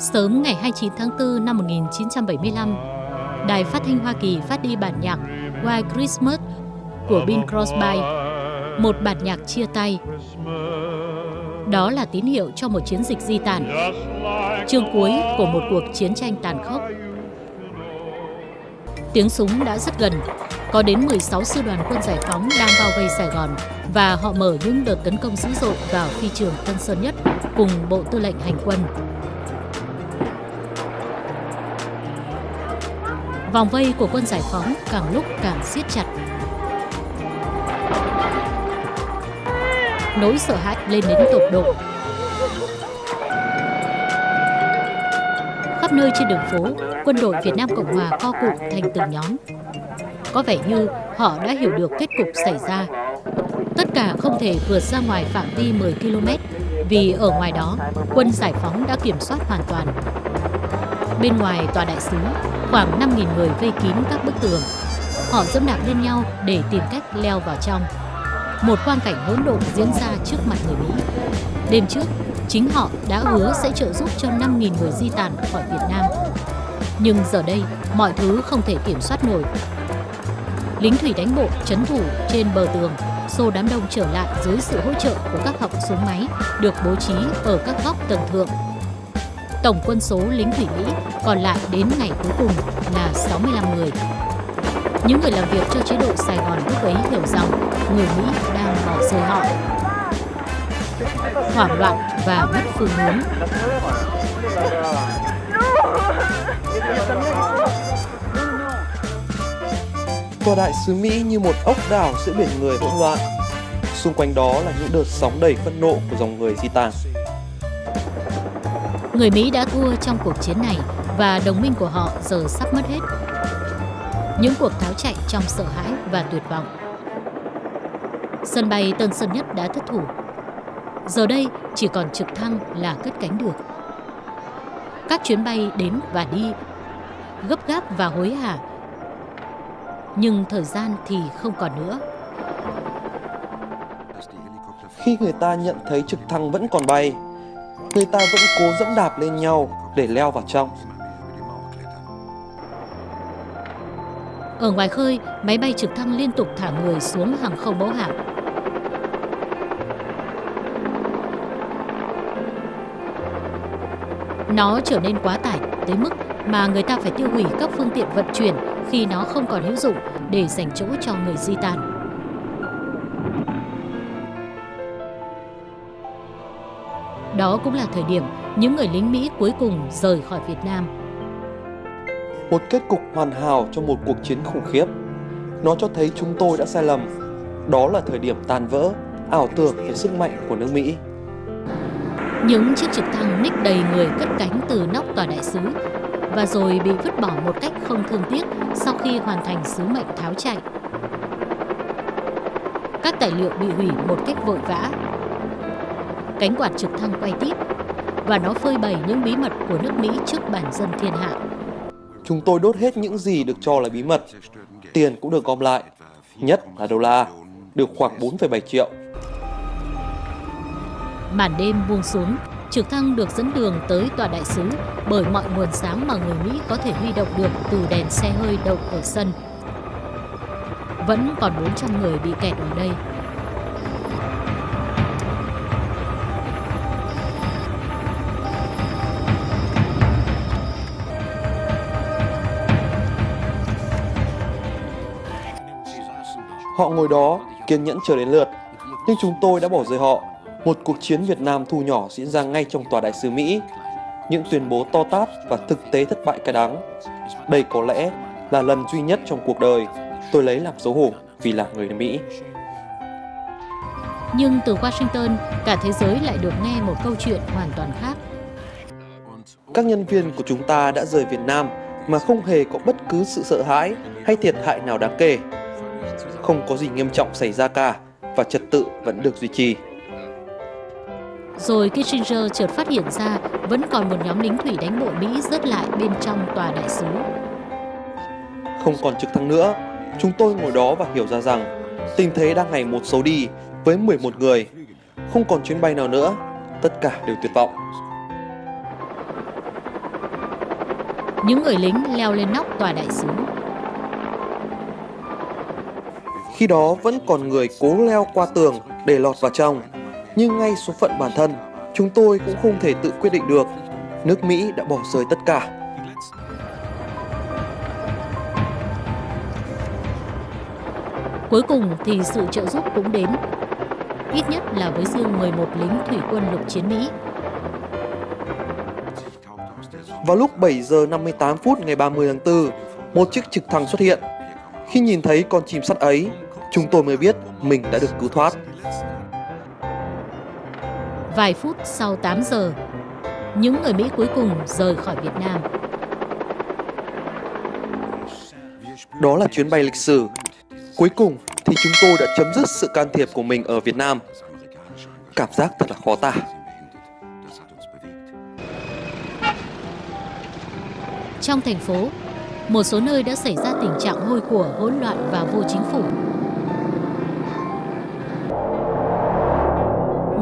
Sớm ngày 29 tháng 4 năm 1975, Đài phát thanh Hoa Kỳ phát đi bản nhạc White Christmas của Bing Crosby, một bản nhạc chia tay. Đó là tín hiệu cho một chiến dịch di tản, chương cuối của một cuộc chiến tranh tàn khốc. Tiếng súng đã rất gần, có đến 16 sư đoàn quân giải phóng đang bao vây Sài Gòn và họ mở những đợt tấn công dữ dội vào phi trường Tân Sơn Nhất cùng Bộ Tư lệnh Hành quân. Vòng vây của quân giải phóng càng lúc càng siết chặt. Nỗi sợ hãi lên đến tột độ. Khắp nơi trên đường phố, quân đội Việt Nam Cộng Hòa co cụm thành từng nhóm. Có vẻ như họ đã hiểu được kết cục xảy ra. Tất cả không thể vượt ra ngoài phạm vi 10 km vì ở ngoài đó, quân giải phóng đã kiểm soát hoàn toàn. Bên ngoài tòa đại sứ, khoảng 5.000 người vây kín các bức tường. Họ dẫm đạp lên nhau để tìm cách leo vào trong. Một quang cảnh hỗn độn diễn ra trước mặt người Mỹ. Đêm trước, chính họ đã hứa sẽ trợ giúp cho 5.000 người di tản khỏi Việt Nam. Nhưng giờ đây, mọi thứ không thể kiểm soát nổi. Lính thủy đánh bộ chấn thủ trên bờ tường, xô đám đông trở lại dưới sự hỗ trợ của các họng súng máy được bố trí ở các góc tầng thượng Tổng quân số lính thủy Mỹ, còn lại đến ngày cuối cùng là 65 người. Những người làm việc cho chế độ Sài Gòn lúc ấy hiểu rằng người Mỹ đang bỏ rơi họ. Hoảng loạn và mất phương hướng. Tòa đại sứ Mỹ như một ốc đảo giữa biển người hỗn loạn. Xung quanh đó là những đợt sóng đầy phẫn nộ của dòng người di tản. Người Mỹ đã thua trong cuộc chiến này và đồng minh của họ giờ sắp mất hết. Những cuộc tháo chạy trong sợ hãi và tuyệt vọng. Sân bay Tân Sơn Nhất đã thất thủ. Giờ đây chỉ còn trực thăng là cất cánh được. Các chuyến bay đến và đi, gấp gáp và hối hả. Nhưng thời gian thì không còn nữa. Khi người ta nhận thấy trực thăng vẫn còn bay, người ta vẫn cố dẫm đạp lên nhau để leo vào trong. Ở ngoài khơi, máy bay trực thăng liên tục thả người xuống hàng không mẫu hạm. Nó trở nên quá tải tới mức mà người ta phải tiêu hủy các phương tiện vận chuyển khi nó không còn hữu dụng để dành chỗ cho người di tản. Đó cũng là thời điểm những người lính Mỹ cuối cùng rời khỏi Việt Nam. Một kết cục hoàn hảo cho một cuộc chiến khủng khiếp. Nó cho thấy chúng tôi đã sai lầm. Đó là thời điểm tan vỡ, ảo tưởng về sức mạnh của nước Mỹ. Những chiếc trực thăng ních đầy người cất cánh từ nóc tòa đại sứ và rồi bị vứt bỏ một cách không thương tiếc sau khi hoàn thành sứ mệnh tháo chạy. Các tài liệu bị hủy một cách vội vã Cánh quạt trực thăng quay tít và nó phơi bày những bí mật của nước Mỹ trước bản dân thiên hạ. Chúng tôi đốt hết những gì được cho là bí mật. Tiền cũng được gom lại, nhất là đô la, được khoảng 4,7 triệu. Màn đêm buông xuống, trực thăng được dẫn đường tới tòa đại sứ bởi mọi nguồn sáng mà người Mỹ có thể huy động được từ đèn xe hơi đậu ở sân. Vẫn còn 400 người bị kẹt ở đây. Họ ngồi đó, kiên nhẫn chờ đến lượt. Nhưng chúng tôi đã bỏ rơi họ. Một cuộc chiến Việt Nam thu nhỏ diễn ra ngay trong tòa đại sứ Mỹ. Những tuyên bố to tát và thực tế thất bại cay đắng. Đây có lẽ là lần duy nhất trong cuộc đời tôi lấy làm xấu hổ vì là người Mỹ. Nhưng từ Washington, cả thế giới lại được nghe một câu chuyện hoàn toàn khác. Các nhân viên của chúng ta đã rời Việt Nam mà không hề có bất cứ sự sợ hãi hay thiệt hại nào đáng kể không có gì nghiêm trọng xảy ra cả và trật tự vẫn được duy trì. Rồi Kissinger chợt phát hiện ra vẫn còn một nhóm lính thủy đánh bộ Mỹ rớt lại bên trong tòa đại sứ. Không còn trực thăng nữa, chúng tôi ngồi đó và hiểu ra rằng tình thế đang ngày một xấu đi với 11 người. Không còn chuyến bay nào nữa, tất cả đều tuyệt vọng. những người lính leo lên nóc tòa đại sứ. Khi đó vẫn còn người cố leo qua tường để lọt vào trong. Nhưng ngay số phận bản thân, chúng tôi cũng không thể tự quyết định được. Nước Mỹ đã bỏ rơi tất cả. Cuối cùng thì sự trợ giúp cũng đến, ít nhất là với riêng 11 lính thủy quân lục chiến Mỹ. Vào lúc 7 giờ 58 phút ngày 30 tháng 4, một chiếc trực thăng xuất hiện. Khi nhìn thấy con chim sắt ấy, chúng tôi mới biết mình đã được cứu thoát. Vài phút sau 8 giờ, những người Mỹ cuối cùng rời khỏi Việt Nam. Đó là chuyến bay lịch sử. Cuối cùng thì chúng tôi đã chấm dứt sự can thiệp của mình ở Việt Nam. Cảm giác thật là khó tả. Trong thành phố, một số nơi đã xảy ra tình trạng hôi của, hỗn loạn và vô chính phủ.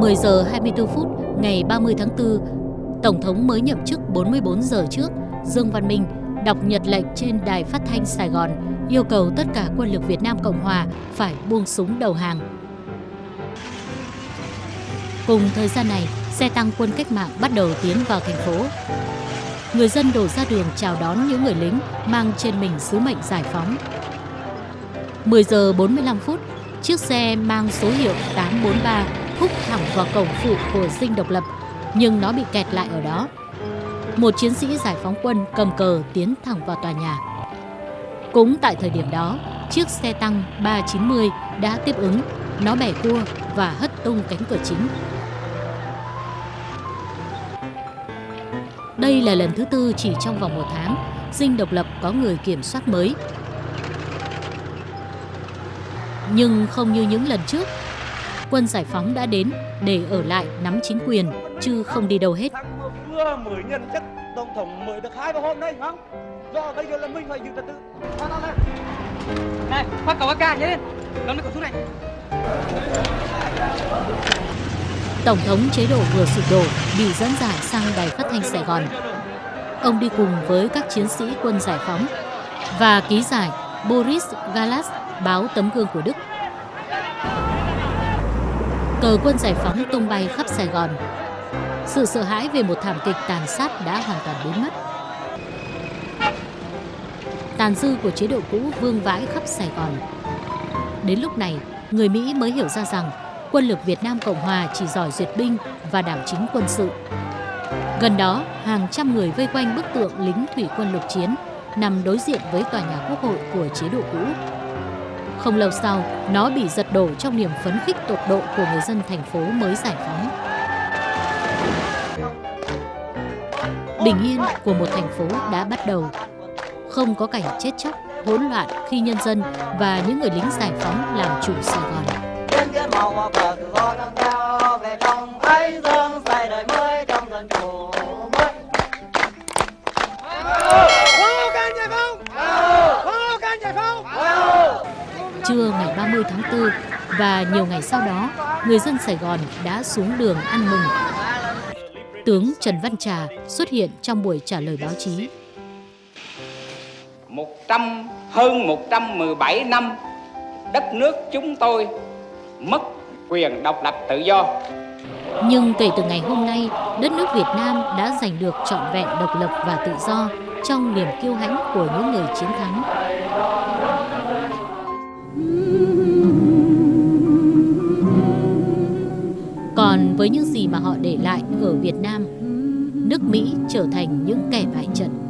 10 giờ 24 phút ngày 30 tháng 4, Tổng thống mới nhậm chức 44 giờ trước, Dương Văn Minh đọc nhật lệnh trên đài phát thanh Sài Gòn yêu cầu tất cả quân lực Việt Nam Cộng Hòa phải buông súng đầu hàng. Cùng thời gian này, xe tăng quân cách mạng bắt đầu tiến vào thành phố. Người dân đổ ra đường chào đón những người lính mang trên mình sứ mệnh giải phóng. 10 giờ 45 phút, chiếc xe mang số hiệu 843 húc thẳng vào cổng phụ của dinh độc lập, nhưng nó bị kẹt lại ở đó. Một chiến sĩ giải phóng quân cầm cờ tiến thẳng vào tòa nhà. Cũng tại thời điểm đó, chiếc xe tăng 390 đã tiếp ứng, nó bẻ cua và hất tung cánh cửa chính. Đây là lần thứ tư chỉ trong vòng một tháng, dinh độc lập có người kiểm soát mới. Nhưng không như những lần trước, quân giải phóng đã đến để ở lại nắm chính quyền, chứ không đi đâu hết. Vừa mới nhận chức tổng thống mới được hai ba hôm đây, không? Do bây giờ là mình phải giữ trật tự. Này. Này, phát cầu nhớ lên. Cầm lấy khẩu súng này. Tổng thống chế độ vừa sụp đổ bị dẫn giải sang đài phát thanh Sài Gòn. Ông đi cùng với các chiến sĩ quân giải phóng và ký giải Boris Galas báo tấm gương của Đức. Cờ quân giải phóng tung bay khắp Sài Gòn. Sự sợ hãi về một thảm kịch tàn sát đã hoàn toàn biến mất. Tàn dư của chế độ cũ vương vãi khắp Sài Gòn. Đến lúc này, người Mỹ mới hiểu ra rằng quân lực Việt Nam Cộng Hòa chỉ giỏi duyệt binh và đảo chính quân sự. Gần đó, hàng trăm người vây quanh bức tượng lính thủy quân lục chiến nằm đối diện với tòa nhà quốc hội của chế độ cũ. Không lâu sau, nó bị giật đổ trong niềm phấn khích tột độ của người dân thành phố mới giải phóng. Bình yên của một thành phố đã bắt đầu. Không có cảnh chết chóc, hỗn loạn khi nhân dân và những người lính giải phóng làm chủ Sài Gòn. Trên cái màu về thái dương và nhiều ngày sau đó, người dân Sài Gòn đã xuống đường ăn mừng. Tướng Trần Văn Trà xuất hiện trong buổi trả lời báo chí. 100 hơn 117 năm đất nước chúng tôi mất quyền độc lập tự do. Nhưng kể từ ngày hôm nay, đất nước Việt Nam đã giành được trọn vẹn độc lập và tự do trong niềm kiêu hãnh của những người chiến thắng. Còn với những gì mà họ để lại ở Việt Nam, nước Mỹ trở thành những kẻ bại trận.